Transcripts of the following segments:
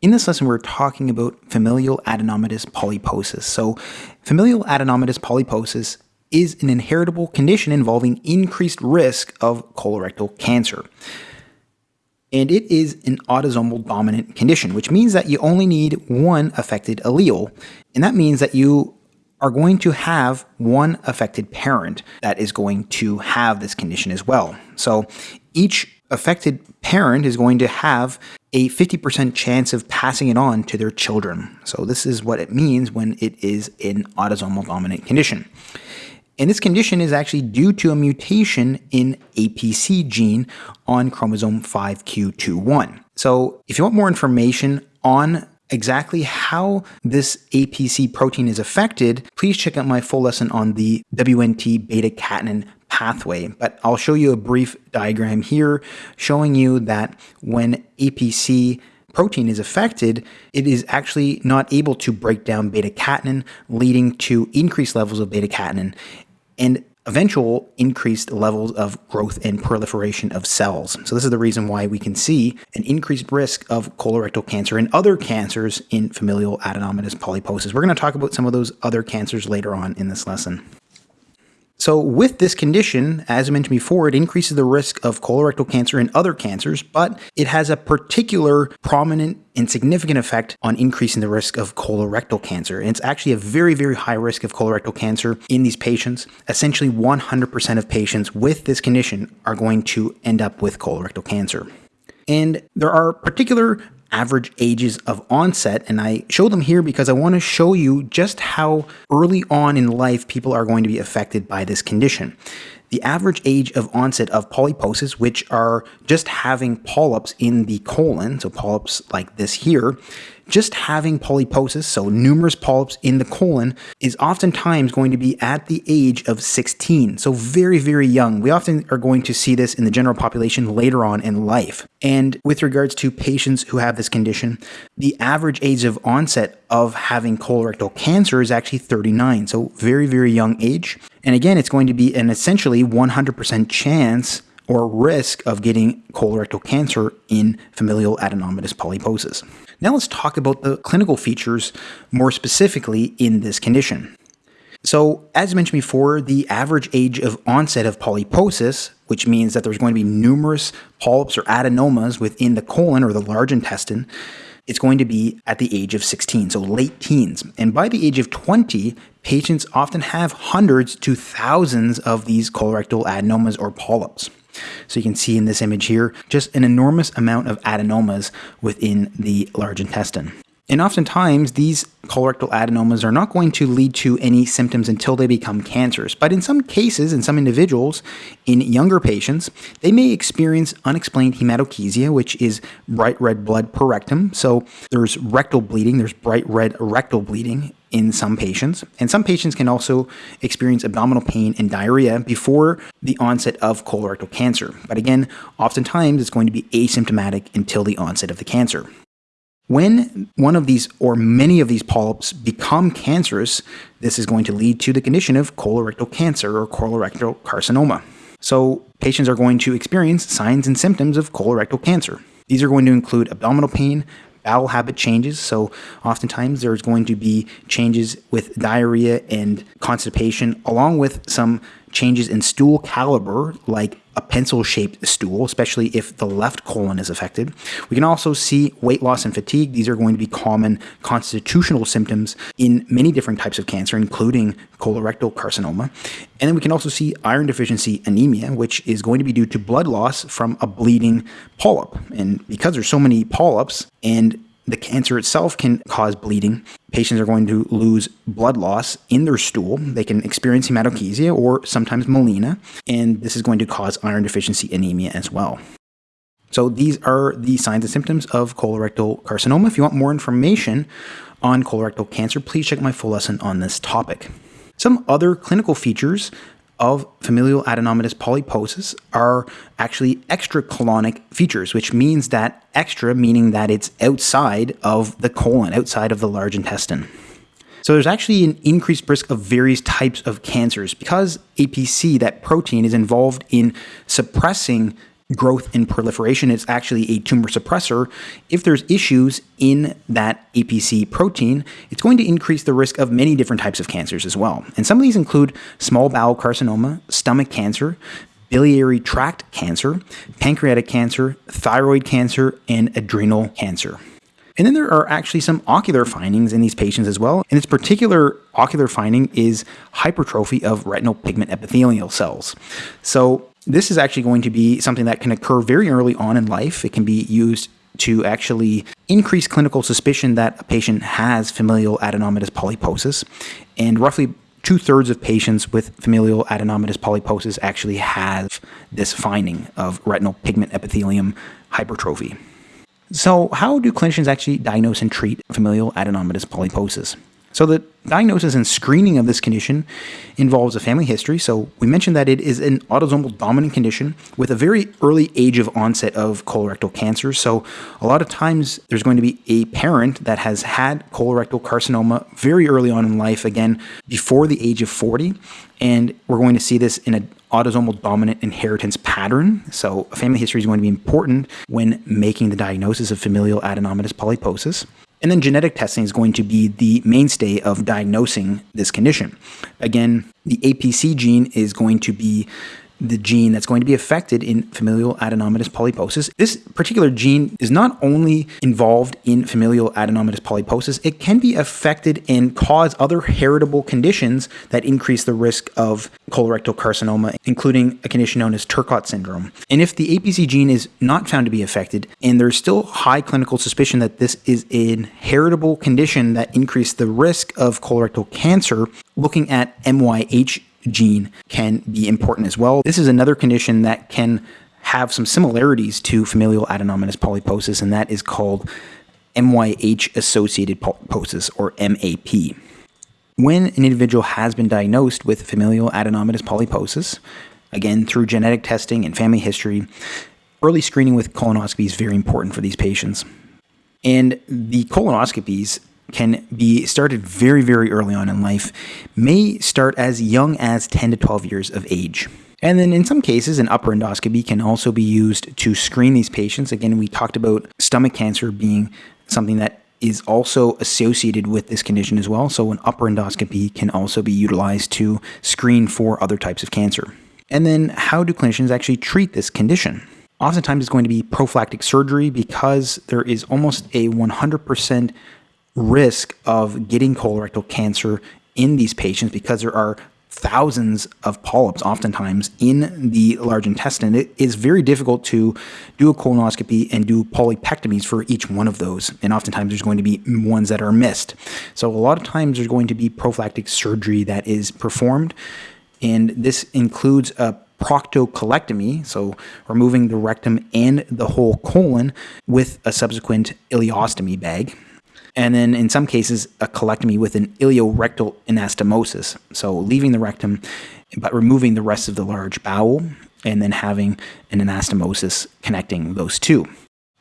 In this lesson, we're talking about familial adenomatous polyposis. So, familial adenomatous polyposis is an inheritable condition involving increased risk of colorectal cancer. And it is an autosomal dominant condition, which means that you only need one affected allele. And that means that you are going to have one affected parent that is going to have this condition as well. So each affected parent is going to have a 50% chance of passing it on to their children. So this is what it means when it is an autosomal dominant condition. And this condition is actually due to a mutation in APC gene on chromosome 5q21. So if you want more information on exactly how this APC protein is affected, please check out my full lesson on the WNT beta catenin pathway. But I'll show you a brief diagram here showing you that when APC protein is affected, it is actually not able to break down beta catenin, leading to increased levels of beta catenin and eventual increased levels of growth and proliferation of cells. So this is the reason why we can see an increased risk of colorectal cancer and other cancers in familial adenomatous polyposis. We're going to talk about some of those other cancers later on in this lesson. So, with this condition, as I mentioned before, it increases the risk of colorectal cancer and other cancers, but it has a particular prominent and significant effect on increasing the risk of colorectal cancer. And it's actually a very, very high risk of colorectal cancer in these patients. Essentially, 100% of patients with this condition are going to end up with colorectal cancer. And there are particular average ages of onset. And I show them here because I want to show you just how early on in life people are going to be affected by this condition. The average age of onset of polyposis, which are just having polyps in the colon, so polyps like this here, just having polyposis, so numerous polyps in the colon, is oftentimes going to be at the age of 16. So very, very young. We often are going to see this in the general population later on in life. And with regards to patients who have this condition, the average age of onset of having colorectal cancer is actually 39. So very, very young age. And again, it's going to be an essentially 100% chance or risk of getting colorectal cancer in familial adenomatous polyposis. Now let's talk about the clinical features more specifically in this condition. So, as mentioned before, the average age of onset of polyposis, which means that there's going to be numerous polyps or adenomas within the colon or the large intestine, it's going to be at the age of 16, so late teens. And by the age of 20, patients often have hundreds to thousands of these colorectal adenomas or polyps. So you can see in this image here, just an enormous amount of adenomas within the large intestine. And oftentimes, these colorectal adenomas are not going to lead to any symptoms until they become cancers. But in some cases, in some individuals, in younger patients, they may experience unexplained hematochezia, which is bright red blood per rectum. So there's rectal bleeding, there's bright red rectal bleeding in some patients. And some patients can also experience abdominal pain and diarrhea before the onset of colorectal cancer. But again, oftentimes it's going to be asymptomatic until the onset of the cancer. When one of these or many of these polyps become cancerous, this is going to lead to the condition of colorectal cancer or colorectal carcinoma. So, patients are going to experience signs and symptoms of colorectal cancer. These are going to include abdominal pain, bowel habit changes. So, oftentimes there's going to be changes with diarrhea and constipation, along with some changes in stool caliber, like a pencil shaped stool, especially if the left colon is affected. We can also see weight loss and fatigue. These are going to be common constitutional symptoms in many different types of cancer, including colorectal carcinoma. And then we can also see iron deficiency anemia, which is going to be due to blood loss from a bleeding polyp. And because there's so many polyps and the cancer itself can cause bleeding. Patients are going to lose blood loss in their stool. They can experience hematochezia or sometimes melena, and this is going to cause iron deficiency anemia as well. So these are the signs and symptoms of colorectal carcinoma. If you want more information on colorectal cancer, please check my full lesson on this topic. Some other clinical features of familial adenomatous polyposis are actually extracolonic features, which means that extra meaning that it's outside of the colon, outside of the large intestine. So there's actually an increased risk of various types of cancers because APC, that protein, is involved in suppressing growth and proliferation. It's actually a tumor suppressor. If there's issues in that APC protein, it's going to increase the risk of many different types of cancers as well. And some of these include small bowel carcinoma, stomach cancer, biliary tract cancer, pancreatic cancer, thyroid cancer, and adrenal cancer. And then there are actually some ocular findings in these patients as well. And this particular ocular finding is hypertrophy of retinal pigment epithelial cells. So this is actually going to be something that can occur very early on in life. It can be used to actually increase clinical suspicion that a patient has familial adenomatous polyposis. And roughly two thirds of patients with familial adenomatous polyposis actually have this finding of retinal pigment epithelium hypertrophy. So, how do clinicians actually diagnose and treat familial adenomatous polyposis? So, the diagnosis and screening of this condition involves a family history. So, we mentioned that it is an autosomal dominant condition with a very early age of onset of colorectal cancer. So, a lot of times there's going to be a parent that has had colorectal carcinoma very early on in life, again, before the age of 40. And we're going to see this in an autosomal dominant inheritance pattern. So, family history is going to be important when making the diagnosis of familial adenomatous polyposis. And then genetic testing is going to be the mainstay of diagnosing this condition. Again, the APC gene is going to be the gene that's going to be affected in familial adenomatous polyposis. This particular gene is not only involved in familial adenomatous polyposis, it can be affected and cause other heritable conditions that increase the risk of colorectal carcinoma, including a condition known as Turcot syndrome. And if the APC gene is not found to be affected, and there's still high clinical suspicion that this is an heritable condition that increased the risk of colorectal cancer, looking at MYH gene can be important as well. This is another condition that can have some similarities to familial adenomatous polyposis, and that is called MYH associated polyposis or MAP. When an individual has been diagnosed with familial adenomatous polyposis, again through genetic testing and family history, early screening with colonoscopy is very important for these patients. And the colonoscopies can be started very, very early on in life, may start as young as 10 to 12 years of age. And then in some cases, an upper endoscopy can also be used to screen these patients. Again, we talked about stomach cancer being something that is also associated with this condition as well. So, an upper endoscopy can also be utilized to screen for other types of cancer. And then, how do clinicians actually treat this condition? Oftentimes, it's going to be prophylactic surgery because there is almost a 100% risk of getting colorectal cancer in these patients because there are thousands of polyps oftentimes in the large intestine. It is very difficult to do a colonoscopy and do polypectomies for each one of those. And oftentimes there's going to be ones that are missed. So a lot of times there's going to be prophylactic surgery that is performed. And this includes a proctocolectomy, so removing the rectum and the whole colon with a subsequent ileostomy bag and then in some cases a colectomy with an ileorectal anastomosis, so leaving the rectum but removing the rest of the large bowel and then having an anastomosis connecting those two.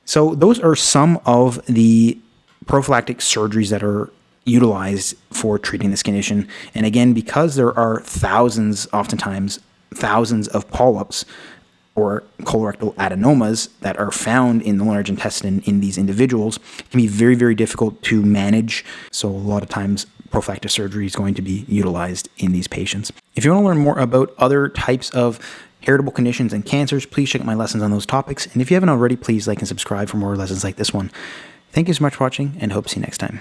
So those are some of the prophylactic surgeries that are utilized for treating this condition. And again, because there are thousands, oftentimes thousands of polyps, or colorectal adenomas that are found in the large intestine in these individuals can be very, very difficult to manage. So, a lot of times, prophylactic surgery is going to be utilized in these patients. If you want to learn more about other types of heritable conditions and cancers, please check my lessons on those topics. And if you haven't already, please like and subscribe for more lessons like this one. Thank you so much for watching and hope to see you next time.